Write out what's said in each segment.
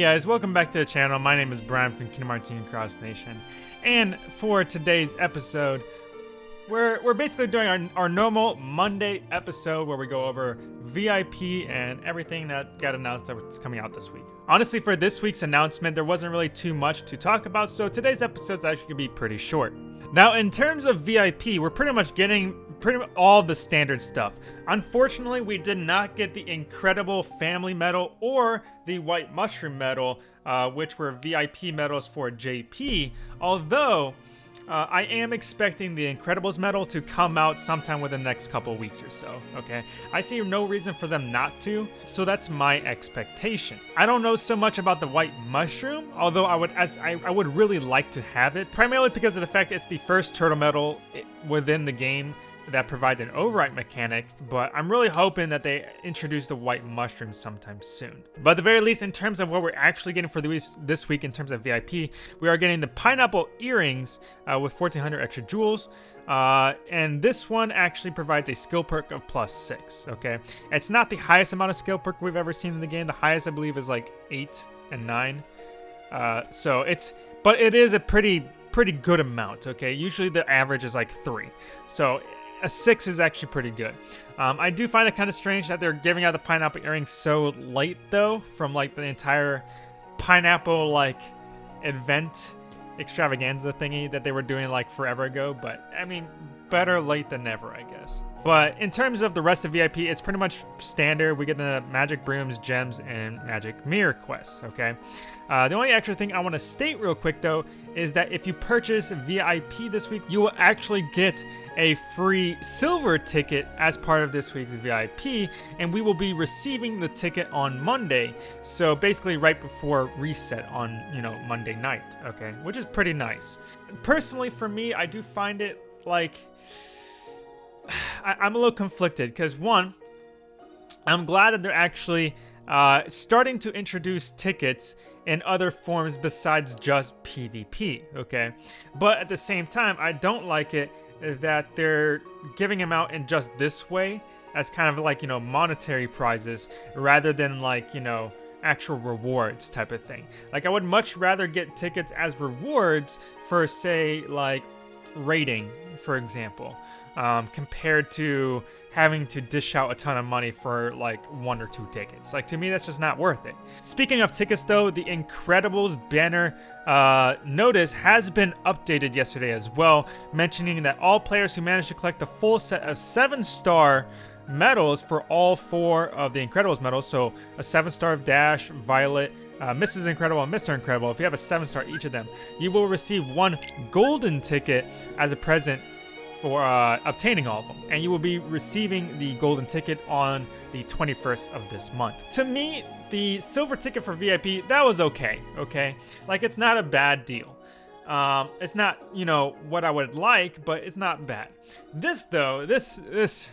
Hey guys, welcome back to the channel. My name is Brian from Kingdom Hearts Union Cross Nation. And for today's episode, we're, we're basically doing our, our normal Monday episode where we go over VIP and everything that got announced that's coming out this week. Honestly, for this week's announcement, there wasn't really too much to talk about, so today's episode is actually going to be pretty short. Now, in terms of VIP, we're pretty much getting pretty much all the standard stuff. Unfortunately, we did not get the incredible family medal or the white mushroom medal, uh, which were VIP medals for JP, although uh, I am expecting the Incredibles medal to come out sometime within the next couple weeks or so, okay? I see no reason for them not to, so that's my expectation. I don't know so much about the White Mushroom, although I would as I, I would really like to have it, primarily because of the fact it's the first turtle medal within the game that provides an overwrite mechanic, but I'm really hoping that they introduce the white mushroom sometime soon. But at the very least, in terms of what we're actually getting for this week in terms of VIP, we are getting the pineapple earrings uh, with 1400 extra jewels. Uh, and this one actually provides a skill perk of plus six, okay? It's not the highest amount of skill perk we've ever seen in the game. The highest, I believe, is like eight and nine. Uh, so it's, but it is a pretty pretty good amount, okay? Usually the average is like three. So a six is actually pretty good. Um, I do find it kind of strange that they're giving out the pineapple earrings so late though, from like the entire pineapple like event extravaganza thingy that they were doing like forever ago. But I mean, better late than never, I guess. But in terms of the rest of VIP, it's pretty much standard. We get the magic brooms, gems, and magic mirror quests, okay? Uh, the only extra thing I want to state real quick, though, is that if you purchase VIP this week, you will actually get a free silver ticket as part of this week's VIP, and we will be receiving the ticket on Monday. So basically right before reset on, you know, Monday night, okay? Which is pretty nice. Personally, for me, I do find it, like I, am a little conflicted because one, I'm glad that they're actually uh, starting to introduce tickets in other forms besides just PvP, okay? But at the same time, I don't like it that they're giving them out in just this way as kind of like, you know, monetary prizes rather than like, you know, actual rewards type of thing. Like I would much rather get tickets as rewards for say like rating, for example, um, compared to having to dish out a ton of money for like one or two tickets. Like to me, that's just not worth it. Speaking of tickets though, the Incredibles banner uh, notice has been updated yesterday as well, mentioning that all players who manage to collect the full set of seven star medals for all four of the Incredibles medals, so a seven star of Dash, Violet, uh, Mrs. Incredible and Mr. Incredible, if you have a 7 star each of them, you will receive one golden ticket as a present for uh, obtaining all of them. And you will be receiving the golden ticket on the 21st of this month. To me, the silver ticket for VIP, that was okay, okay? Like, it's not a bad deal. Um, it's not, you know, what I would like, but it's not bad. This, though, this, this,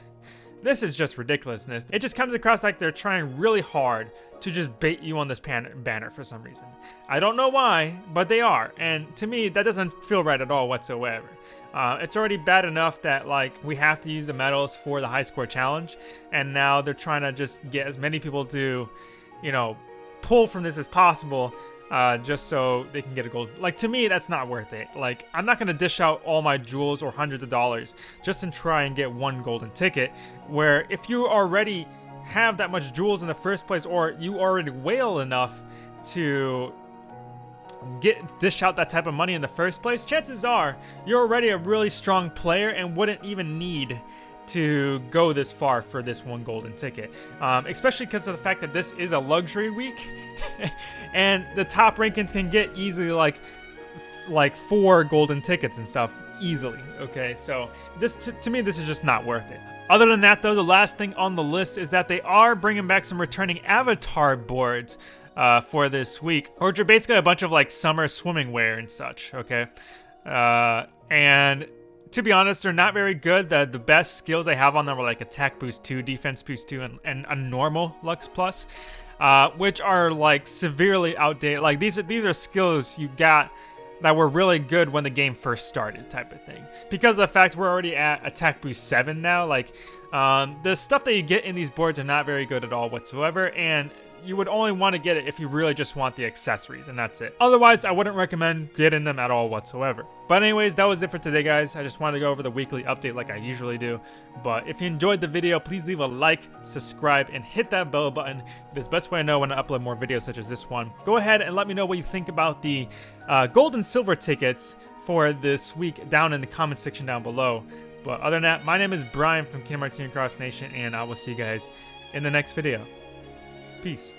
this is just ridiculousness. It just comes across like they're trying really hard to just bait you on this banner for some reason. I don't know why, but they are. And to me, that doesn't feel right at all whatsoever. Uh, it's already bad enough that like we have to use the medals for the high score challenge. And now they're trying to just get as many people to, you know, pull from this as possible uh, just so they can get a gold. Like, to me, that's not worth it. Like, I'm not going to dish out all my jewels or hundreds of dollars just to try and get one golden ticket, where if you already have that much jewels in the first place, or you already whale enough to get dish out that type of money in the first place, chances are you're already a really strong player and wouldn't even need to go this far for this one golden ticket, um, especially because of the fact that this is a luxury week, and the top rankings can get easily like like four golden tickets and stuff easily. Okay, so this to me this is just not worth it. Other than that, though, the last thing on the list is that they are bringing back some returning avatar boards uh, for this week, which are basically a bunch of like summer swimming wear and such. Okay, uh, and to be honest, they're not very good. The the best skills they have on them are like attack boost 2, defense boost 2, and, and a normal Lux Plus, uh, which are like severely outdated. Like these are these are skills you got that were really good when the game first started type of thing. Because of the fact we're already at attack boost 7 now, like um, the stuff that you get in these boards are not very good at all whatsoever, and you would only want to get it if you really just want the accessories, and that's it. Otherwise, I wouldn't recommend getting them at all whatsoever. But anyways, that was it for today, guys. I just wanted to go over the weekly update like I usually do. But if you enjoyed the video, please leave a like, subscribe, and hit that bell button. It is the best way I know when I upload more videos such as this one. Go ahead and let me know what you think about the uh, gold and silver tickets for this week down in the comment section down below. But other than that, my name is Brian from Kingdom Hearts Cross Nation, and I will see you guys in the next video. Peace.